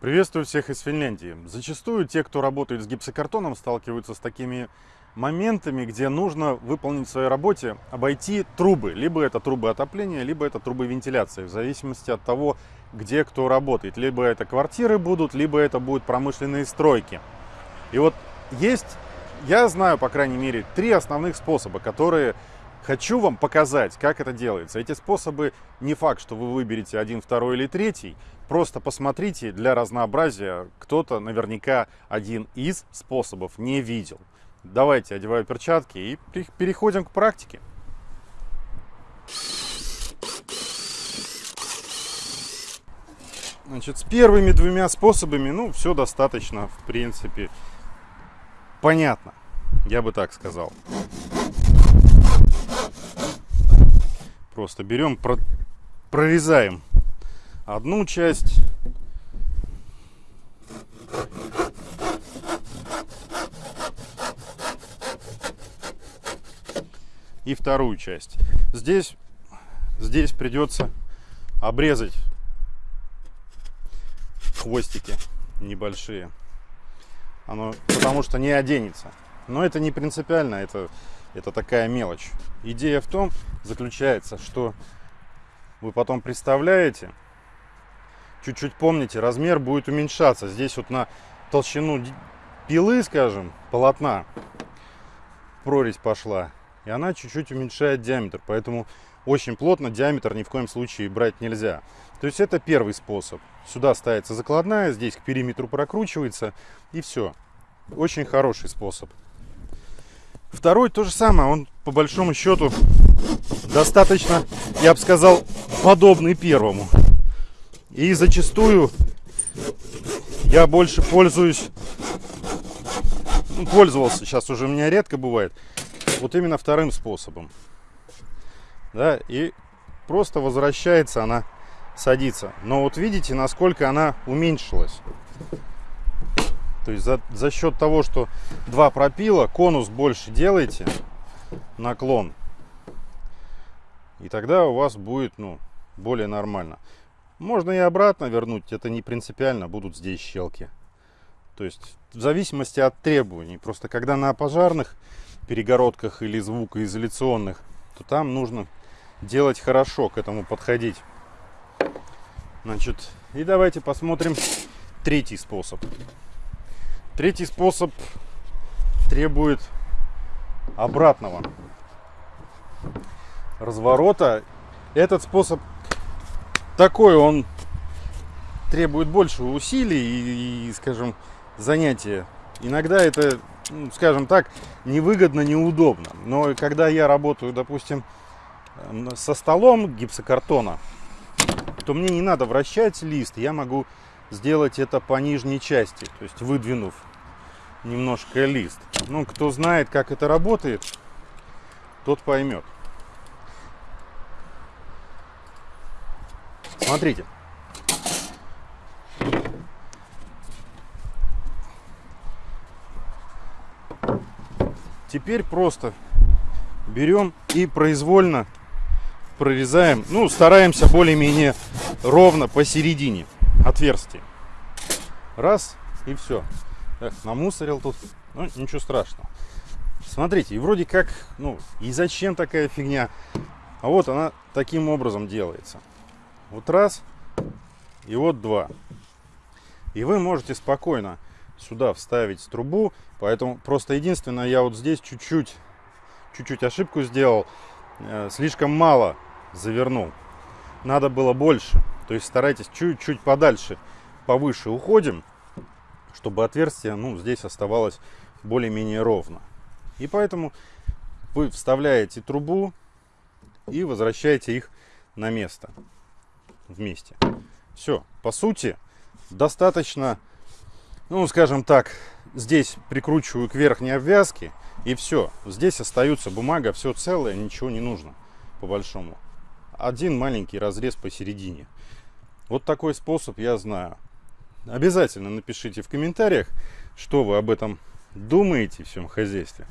Приветствую всех из Финляндии. Зачастую те, кто работает с гипсокартоном, сталкиваются с такими моментами, где нужно выполнить в своей работе, обойти трубы. Либо это трубы отопления, либо это трубы вентиляции, в зависимости от того, где кто работает. Либо это квартиры будут, либо это будут промышленные стройки. И вот есть, я знаю, по крайней мере, три основных способа, которые хочу вам показать, как это делается. Эти способы не факт, что вы выберете один, второй или третий. Просто посмотрите для разнообразия. Кто-то наверняка один из способов не видел. Давайте одеваю перчатки и переходим к практике. Значит, с первыми двумя способами, ну, все достаточно, в принципе, понятно. Я бы так сказал. Просто берем, прорезаем одну часть. И вторую часть. Здесь, здесь придется обрезать хвостики небольшие. Оно, потому что не оденется. Но это не принципиально, это, это такая мелочь. Идея в том заключается, что вы потом представляете, чуть-чуть помните, размер будет уменьшаться. Здесь вот на толщину пилы, скажем, полотна прорезь пошла. И она чуть-чуть уменьшает диаметр. Поэтому очень плотно диаметр ни в коем случае брать нельзя. То есть это первый способ. Сюда ставится закладная, здесь к периметру прокручивается и все. Очень хороший способ. Второй то же самое, он по большому счету достаточно, я бы сказал, подобный первому. И зачастую я больше пользуюсь, ну, пользовался, сейчас уже у меня редко бывает, вот именно вторым способом. Да, и просто возвращается она, садится. Но вот видите, насколько она уменьшилась. То есть за, за счет того, что два пропила, конус больше делаете, наклон. И тогда у вас будет ну, более нормально. Можно и обратно вернуть, это не принципиально, будут здесь щелки. То есть в зависимости от требований. Просто когда на пожарных перегородках или звукоизоляционных, то там нужно делать хорошо, к этому подходить. Значит, и давайте посмотрим третий способ. Третий способ требует обратного разворота. Этот способ такой, он требует больше усилий и, и скажем, занятия. Иногда это, ну, скажем так, невыгодно, неудобно. Но когда я работаю, допустим, со столом гипсокартона, то мне не надо вращать лист, я могу сделать это по нижней части, то есть выдвинув немножко лист. Ну, кто знает, как это работает, тот поймет. Смотрите. Теперь просто берем и произвольно прорезаем, ну, стараемся более-менее ровно посередине отверстия. Раз, и все. Эх, намусорил тут, ну, ничего страшного. Смотрите, и вроде как, ну, и зачем такая фигня? А вот она таким образом делается. Вот раз, и вот два. И вы можете спокойно сюда вставить трубу. Поэтому просто единственное, я вот здесь чуть-чуть, чуть-чуть ошибку сделал. Э, слишком мало завернул. Надо было больше. То есть старайтесь чуть-чуть подальше, повыше уходим, чтобы отверстие ну, здесь оставалось более-менее ровно. И поэтому вы вставляете трубу и возвращаете их на место вместе. Все, по сути, достаточно, ну, скажем так, здесь прикручиваю к верхней обвязке, и все. Здесь остается бумага, все целое, ничего не нужно, по большому. Один маленький разрез посередине. Вот такой способ я знаю. Обязательно напишите в комментариях, что вы об этом думаете в всем хозяйстве.